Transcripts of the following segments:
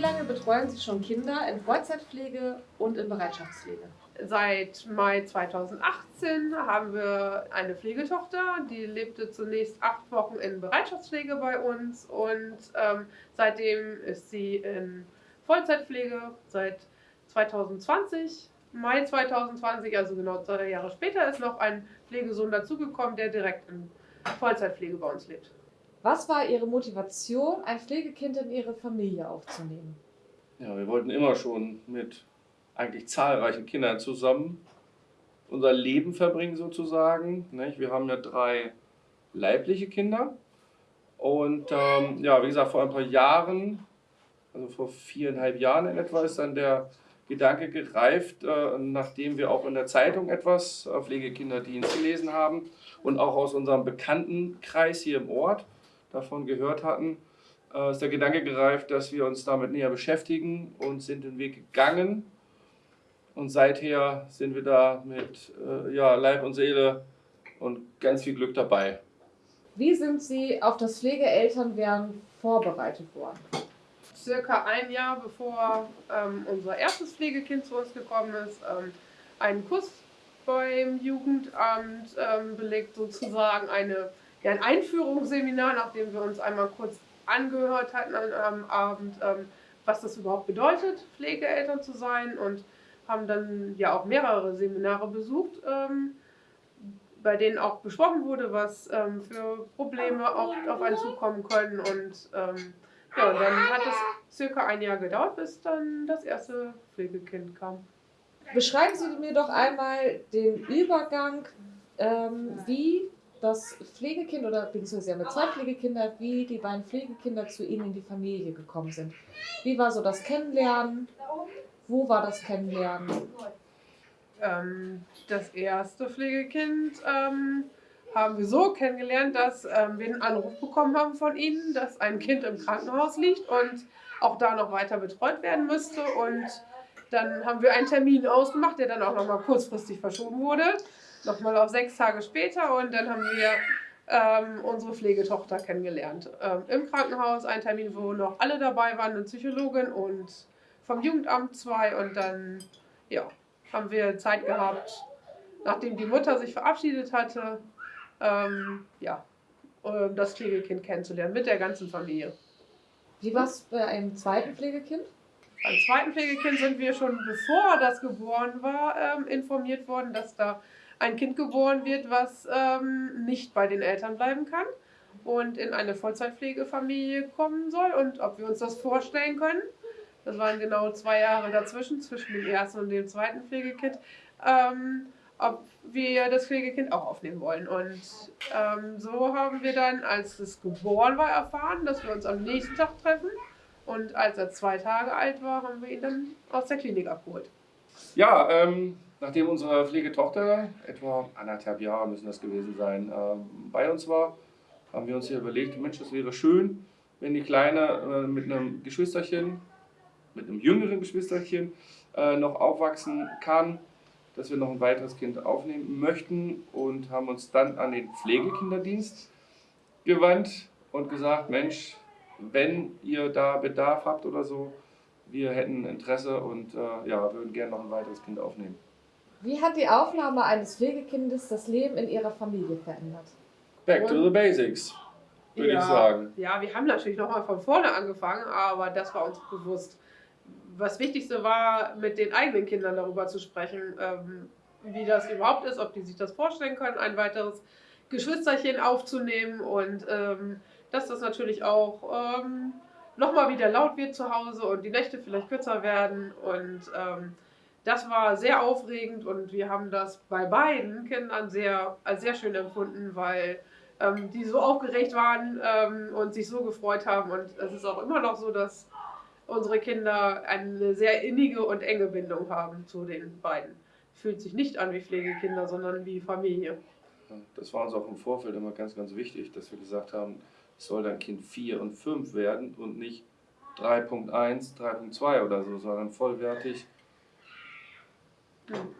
lange betreuen Sie schon Kinder in Vollzeitpflege und in Bereitschaftspflege? Seit Mai 2018 haben wir eine Pflegetochter, die lebte zunächst acht Wochen in Bereitschaftspflege bei uns und ähm, seitdem ist sie in Vollzeitpflege. Seit 2020, Mai 2020, also genau zwei Jahre später, ist noch ein Pflegesohn dazugekommen, der direkt in Vollzeitpflege bei uns lebt. Was war Ihre Motivation, ein Pflegekind in Ihre Familie aufzunehmen? Ja, wir wollten immer schon mit eigentlich zahlreichen Kindern zusammen unser Leben verbringen sozusagen. Wir haben ja drei leibliche Kinder und ähm, ja, wie gesagt, vor ein paar Jahren, also vor viereinhalb Jahren in etwa, ist dann der Gedanke gereift, äh, nachdem wir auch in der Zeitung etwas äh, Pflegekinderdienst gelesen haben und auch aus unserem Bekanntenkreis hier im Ort davon gehört hatten, äh, ist der Gedanke gereift, dass wir uns damit näher beschäftigen und sind den Weg gegangen. Und seither sind wir da mit äh, ja, Leib und Seele und ganz viel Glück dabei. Wie sind Sie auf das Pflegeelternwerden vorbereitet worden? Circa ein Jahr bevor ähm, unser erstes Pflegekind zu uns gekommen ist, ähm, einen Kurs beim Jugendamt ähm, belegt, sozusagen eine ja, ein Einführungsseminar, nachdem wir uns einmal kurz angehört hatten am Abend, ähm, was das überhaupt bedeutet, Pflegeeltern zu sein und haben dann ja auch mehrere Seminare besucht, ähm, bei denen auch besprochen wurde, was ähm, für Probleme auch auf einen zukommen können und ähm, ja, und dann hat es circa ein Jahr gedauert, bis dann das erste Pflegekind kam. Beschreiben Sie mir doch einmal den Übergang, ähm, wie das Pflegekind oder beziehungsweise Sie haben ja zwei Pflegekinder, wie die beiden Pflegekinder zu Ihnen in die Familie gekommen sind. Wie war so das Kennenlernen? Wo war das Kennenlernen? Ähm, das erste Pflegekind ähm, haben wir so kennengelernt, dass ähm, wir einen Anruf bekommen haben von Ihnen, dass ein Kind im Krankenhaus liegt und auch da noch weiter betreut werden müsste. Und dann haben wir einen Termin ausgemacht, der dann auch noch mal kurzfristig verschoben wurde nochmal auf sechs Tage später und dann haben wir ähm, unsere Pflegetochter kennengelernt. Ähm, Im Krankenhaus ein Termin, wo noch alle dabei waren, eine Psychologin und vom Jugendamt zwei und dann ja, haben wir Zeit gehabt, nachdem die Mutter sich verabschiedet hatte, ähm, ja, um das Pflegekind kennenzulernen mit der ganzen Familie. Wie war es bei einem zweiten Pflegekind? Beim zweiten Pflegekind sind wir schon, bevor das geboren war, ähm, informiert worden, dass da ein Kind geboren wird, was ähm, nicht bei den Eltern bleiben kann und in eine Vollzeitpflegefamilie kommen soll und ob wir uns das vorstellen können. Das waren genau zwei Jahre dazwischen, zwischen dem ersten und dem zweiten Pflegekind, ähm, ob wir das Pflegekind auch aufnehmen wollen. Und ähm, so haben wir dann, als es geboren war, erfahren, dass wir uns am nächsten Tag treffen. Und als er zwei Tage alt war, haben wir ihn dann aus der Klinik abgeholt. Ja, ähm, nachdem unsere Pflegetochter, etwa anderthalb Jahre müssen das gewesen sein, ähm, bei uns war, haben wir uns hier überlegt, Mensch, das wäre schön, wenn die Kleine äh, mit einem Geschwisterchen, mit einem jüngeren Geschwisterchen äh, noch aufwachsen kann, dass wir noch ein weiteres Kind aufnehmen möchten und haben uns dann an den Pflegekinderdienst gewandt und gesagt, Mensch, wenn ihr da Bedarf habt oder so, wir hätten Interesse und äh, ja, würden gerne noch ein weiteres Kind aufnehmen. Wie hat die Aufnahme eines Pflegekindes das Leben in Ihrer Familie verändert? Back to the basics, würde ja, ich sagen. Ja, wir haben natürlich nochmal von vorne angefangen, aber das war uns bewusst. Was Wichtigste war, mit den eigenen Kindern darüber zu sprechen, ähm, wie das überhaupt ist, ob die sich das vorstellen können, ein weiteres Geschwisterchen aufzunehmen und ähm, dass das natürlich auch ähm, nochmal wieder laut wird zu Hause und die Nächte vielleicht kürzer werden und das war sehr aufregend und wir haben das bei beiden Kindern sehr, als sehr schön empfunden, weil ähm, die so aufgeregt waren ähm, und sich so gefreut haben. Und es ist auch immer noch so, dass unsere Kinder eine sehr innige und enge Bindung haben zu den beiden. Fühlt sich nicht an wie Pflegekinder, sondern wie Familie. Das war uns auch im Vorfeld immer ganz, ganz wichtig, dass wir gesagt haben, es soll dann Kind 4 und 5 werden und nicht 3.1, 3.2 oder so, sondern vollwertig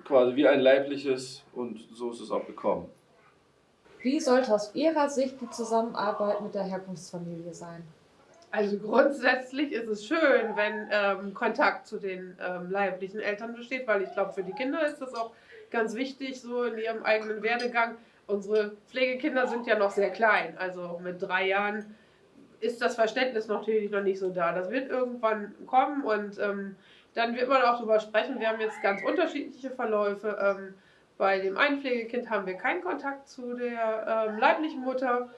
quasi wie ein leibliches und so ist es auch gekommen. Wie sollte aus Ihrer Sicht die Zusammenarbeit mit der Herkunftsfamilie sein? Also grundsätzlich ist es schön, wenn ähm, Kontakt zu den ähm, leiblichen Eltern besteht, weil ich glaube, für die Kinder ist das auch ganz wichtig, so in ihrem eigenen Werdegang. Unsere Pflegekinder sind ja noch sehr klein, also mit drei Jahren ist das Verständnis natürlich noch nicht so da. Das wird irgendwann kommen und ähm, dann wird man auch darüber sprechen. Wir haben jetzt ganz unterschiedliche Verläufe. Ähm, bei dem einen Pflegekind haben wir keinen Kontakt zu der ähm, leiblichen Mutter.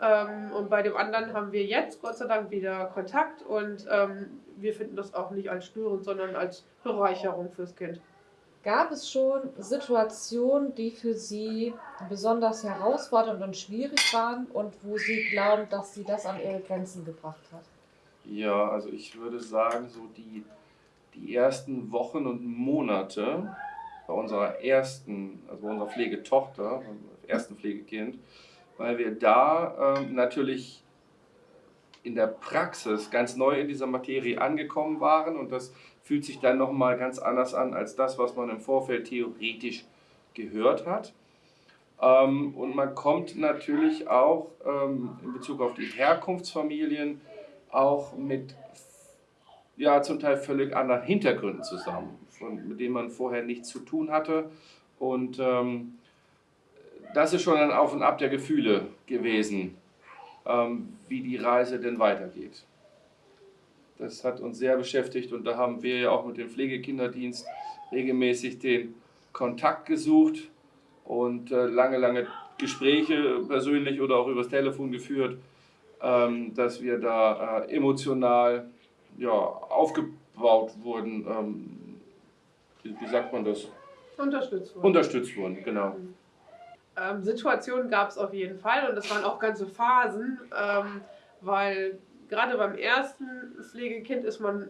Ähm, und bei dem anderen haben wir jetzt Gott sei Dank wieder Kontakt und ähm, wir finden das auch nicht als störend, sondern als Bereicherung fürs Kind. Gab es schon Situationen, die für Sie besonders herausfordernd und schwierig waren und wo Sie glauben, dass Sie das an Ihre Grenzen gebracht hat? Ja, also ich würde sagen, so die, die ersten Wochen und Monate bei unserer ersten, also bei unserer Pflegetochter, ersten Pflegekind, weil wir da ähm, natürlich in der Praxis ganz neu in dieser Materie angekommen waren und das fühlt sich dann nochmal ganz anders an als das, was man im Vorfeld theoretisch gehört hat. Ähm, und man kommt natürlich auch ähm, in Bezug auf die Herkunftsfamilien auch mit ja, zum Teil völlig anderen Hintergründen zusammen, von, mit denen man vorher nichts zu tun hatte. Und ähm, das ist schon ein Auf und Ab der Gefühle gewesen, ähm, wie die Reise denn weitergeht. Das hat uns sehr beschäftigt und da haben wir ja auch mit dem Pflegekinderdienst regelmäßig den Kontakt gesucht und äh, lange, lange Gespräche persönlich oder auch übers Telefon geführt, ähm, dass wir da äh, emotional ja, aufgebaut wurden. Ähm, wie, wie, sagt man das? Unterstützt wurden. Unterstützt wurden, genau. Mhm. Ähm, Situationen gab es auf jeden Fall und das waren auch ganze Phasen, ähm, weil gerade beim ersten Pflegekind ist man,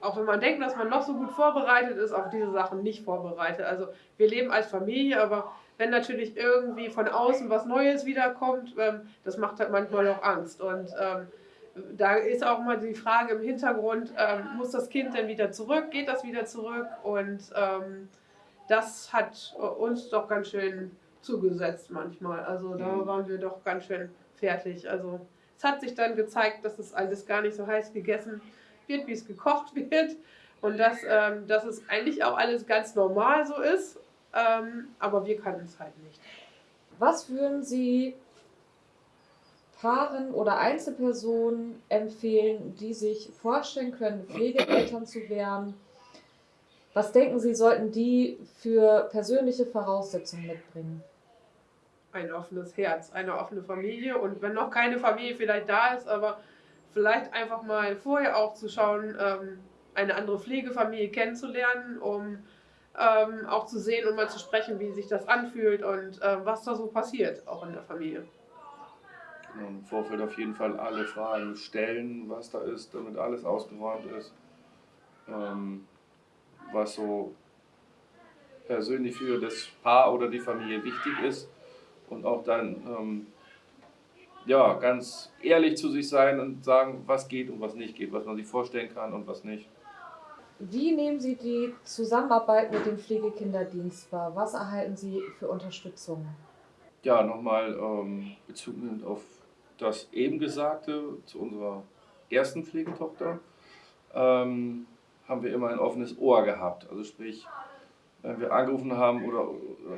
auch wenn man denkt, dass man noch so gut vorbereitet ist, auf diese Sachen nicht vorbereitet. Also wir leben als Familie, aber wenn natürlich irgendwie von außen was Neues wiederkommt, ähm, das macht halt manchmal auch Angst. Und ähm, da ist auch mal die Frage im Hintergrund, ähm, muss das Kind denn wieder zurück, geht das wieder zurück? Und ähm, das hat uns doch ganz schön zugesetzt manchmal. Also da mhm. waren wir doch ganz schön fertig. Also es hat sich dann gezeigt, dass es alles gar nicht so heiß gegessen wird, wie es gekocht wird. Und dass, ähm, dass es eigentlich auch alles ganz normal so ist. Ähm, aber wir kannten es halt nicht. Was würden Sie Paaren oder Einzelpersonen empfehlen, die sich vorstellen können, Pflegeeltern zu werden? Was denken Sie, sollten die für persönliche Voraussetzungen mitbringen? ein offenes Herz, eine offene Familie und wenn noch keine Familie vielleicht da ist, aber vielleicht einfach mal vorher auch zu schauen, ähm, eine andere Pflegefamilie kennenzulernen, um ähm, auch zu sehen und mal zu sprechen, wie sich das anfühlt und äh, was da so passiert, auch in der Familie. Im Vorfeld auf jeden Fall alle Fragen stellen, was da ist, damit alles ausgeräumt ist. Ähm, was so persönlich für das Paar oder die Familie wichtig ist und auch dann ähm, ja, ganz ehrlich zu sich sein und sagen, was geht und was nicht geht, was man sich vorstellen kann und was nicht. Wie nehmen Sie die Zusammenarbeit mit dem Pflegekinderdienst wahr? Was erhalten Sie für Unterstützung? Ja, nochmal ähm, Bezug auf das eben Gesagte zu unserer ersten Pflegetochter, ähm, haben wir immer ein offenes Ohr gehabt. Also sprich, wenn wir angerufen haben oder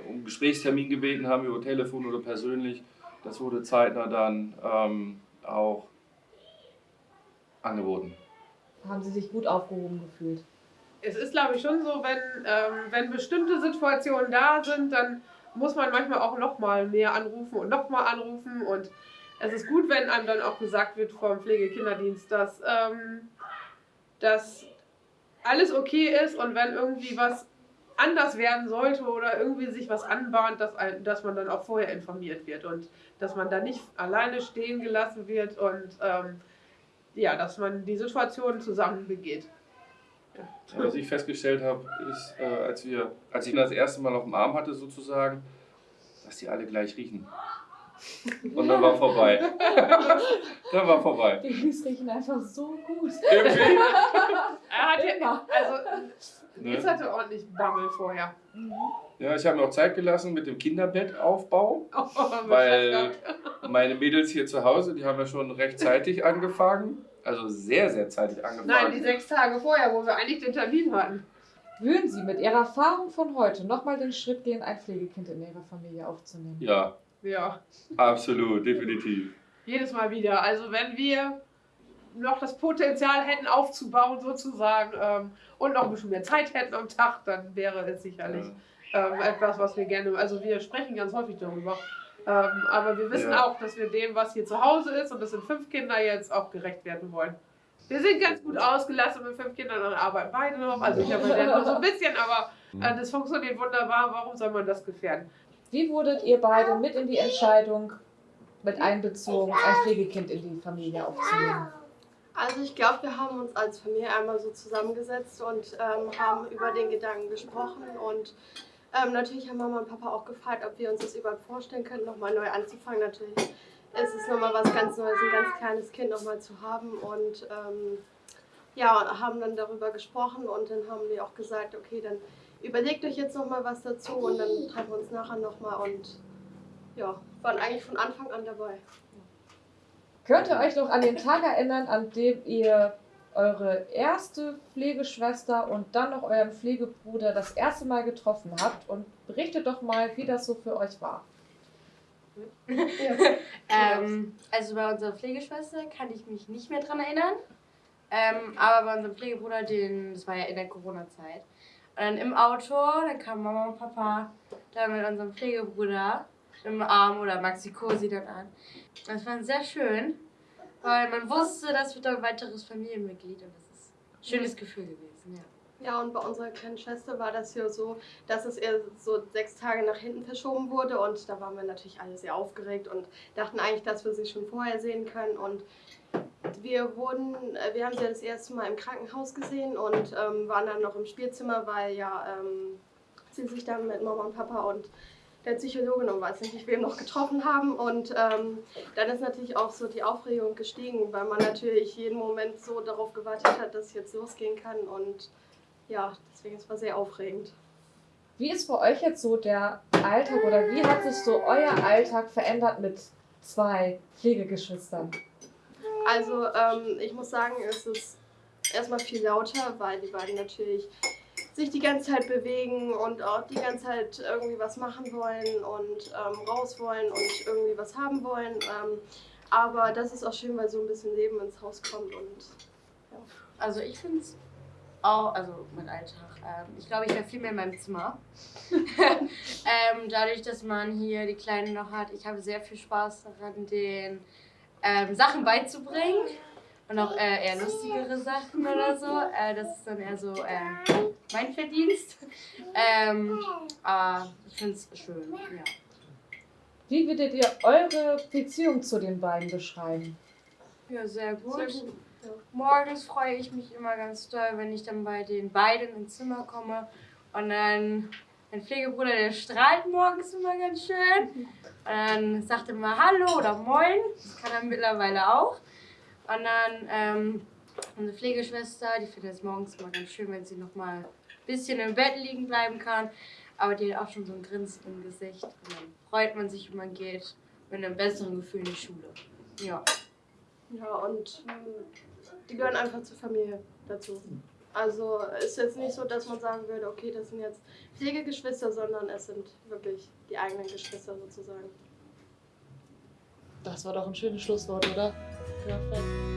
um Gesprächstermin gebeten haben über Telefon oder persönlich, das wurde zeitnah dann ähm, auch angeboten. Haben Sie sich gut aufgehoben gefühlt? Es ist, glaube ich, schon so, wenn, ähm, wenn bestimmte Situationen da sind, dann muss man manchmal auch nochmal mehr anrufen und nochmal anrufen. Und es ist gut, wenn einem dann auch gesagt wird vom Pflegekinderdienst, dass, ähm, dass alles okay ist und wenn irgendwie was anders werden sollte oder irgendwie sich was anbahnt, dass, dass man dann auch vorher informiert wird und dass man da nicht alleine stehen gelassen wird und ähm, ja, dass man die Situation zusammen begeht. Ja. Was ich festgestellt habe, ist, äh, als, wir, als ich das erste Mal auf dem Arm hatte, sozusagen, dass die alle gleich riechen. Und dann war vorbei. dann war vorbei. Die Babys riechen einfach so gut. Irgendwie. er hat ja, also Ne? Jetzt hatte ordentlich Bammel vorher. Ja, ich habe mir auch Zeit gelassen mit dem Kinderbettaufbau, oh, weil Meine Mädels hier zu Hause, die haben ja schon rechtzeitig angefangen. Also sehr, sehr zeitig angefangen. Nein, die sechs Tage vorher, wo wir eigentlich den Termin hatten. Würden Sie mit Ihrer Erfahrung von heute nochmal den Schritt gehen, ein Pflegekind in Ihrer Familie aufzunehmen? Ja, Ja, absolut, definitiv. jedes Mal wieder. Also wenn wir noch das Potenzial hätten aufzubauen sozusagen ähm, und noch ein bisschen mehr Zeit hätten am Tag, dann wäre es sicherlich Ja. ähm, etwas, was wir gerne, also wir sprechen ganz häufig darüber. Ähm, aber wir wissen Ja. auch, dass wir dem, was hier zu Hause ist, und das sind fünf Kinder jetzt, auch gerecht werden wollen. Wir sind ganz gut ausgelastet mit fünf Kindern und arbeiten beide noch. Also ich habe ja nur so ein bisschen, aber äh, das funktioniert wunderbar. Warum soll man das gefährden? Wie wurdet ihr beide mit in die Entscheidung mit einbezogen, ein Pflegekind in die Familie aufzunehmen? Also ich glaube, wir haben uns als Familie einmal so zusammengesetzt und ähm, haben über den Gedanken gesprochen und ähm, natürlich haben Mama und Papa auch gefragt, ob wir uns das überhaupt vorstellen können, nochmal neu anzufangen. Natürlich ist es nochmal was ganz Neues, ein ganz kleines Kind nochmal zu haben und ähm, ja, haben dann darüber gesprochen und dann haben wir auch gesagt, okay, dann überlegt euch jetzt nochmal was dazu und dann treffen wir uns nachher nochmal und ja, waren eigentlich von Anfang an dabei. Könnt ihr euch noch an den Tag erinnern, an dem ihr eure erste Pflegeschwester und dann noch euren Pflegebruder das erste Mal getroffen habt? Und berichtet doch mal, wie das so für euch war. Ähm, also bei unserer Pflegeschwester kann ich mich nicht mehr dran erinnern. Ähm, aber bei unserem Pflegebruder, den, das war ja in der Corona-Zeit. Und dann im Auto, dann kamen Mama und Papa dann mit unserem Pflegebruder im Arm oder Maxi Cosi dann an. Das war sehr schön, weil man wusste, das wird ein weiteres Familienmitglied und das ist ein schönes Gefühl gewesen, ja. Ja, und bei unserer kleinen Schwester war das ja so, dass es eher so sechs Tage nach hinten verschoben wurde und da waren wir natürlich alle sehr aufgeregt und dachten eigentlich, dass wir sie schon vorher sehen können und wir wurden, äh, wir haben sie das erste Mal im Krankenhaus gesehen und ähm, waren dann noch im Spielzimmer, weil ja ähm, sie sich dann mit Mama und Papa und der Psychologin und weiß nicht wem noch getroffen haben und ähm, dann ist natürlich auch so die Aufregung gestiegen, weil man natürlich jeden Moment so darauf gewartet hat, dass es jetzt losgehen kann und ja, deswegen es sehr aufregend. Wie ist für euch jetzt so der Alltag oder wie hat sich so euer Alltag verändert mit zwei Pflegegeschwistern? Also ähm, ich muss sagen, es ist erstmal viel lauter, weil die beiden natürlich sich die ganze Zeit bewegen und auch die ganze Zeit irgendwie was machen wollen und ähm, raus wollen und irgendwie was haben wollen. Ähm, aber das ist auch schön, weil so ein bisschen Leben ins Haus kommt und Also ich finde es auch, also mein Alltag, ähm, ich glaube, ich wäre viel mehr in meinem Zimmer. ähm, dadurch, dass man hier die Kleine noch hat, ich habe sehr viel Spaß daran, den ähm, Sachen beizubringen. Und auch äh, eher lustigere Sachen oder so. Äh, das ist dann eher so äh, mein Verdienst. Ähm, aber ich finde es schön, ja. Wie würdet ihr eure Beziehung zu den beiden beschreiben? Ja, sehr gut. Sehr gut, ja. Morgens freue ich mich immer ganz doll, wenn ich dann bei den beiden ins Zimmer komme. Und dann mein Pflegebruder, der strahlt morgens immer ganz schön. Und dann sagt er mal Hallo oder Moin. Das kann er mittlerweile auch. Und dann ähm, unsere Pflegeschwester, die findet es morgens immer ganz schön, wenn sie noch mal ein bisschen im Bett liegen bleiben kann. Aber die hat auch schon so ein Grinsen im Gesicht. Und dann freut man sich, wenn man geht mit einem besseren Gefühl in die Schule. Ja. Ja, und mh, die gehören einfach zur Familie dazu. Also ist jetzt nicht so, dass man sagen würde, okay, das sind jetzt Pflegegeschwister, sondern es sind wirklich die eigenen Geschwister sozusagen. Das war doch ein schönes Schlusswort, oder? Perfekt.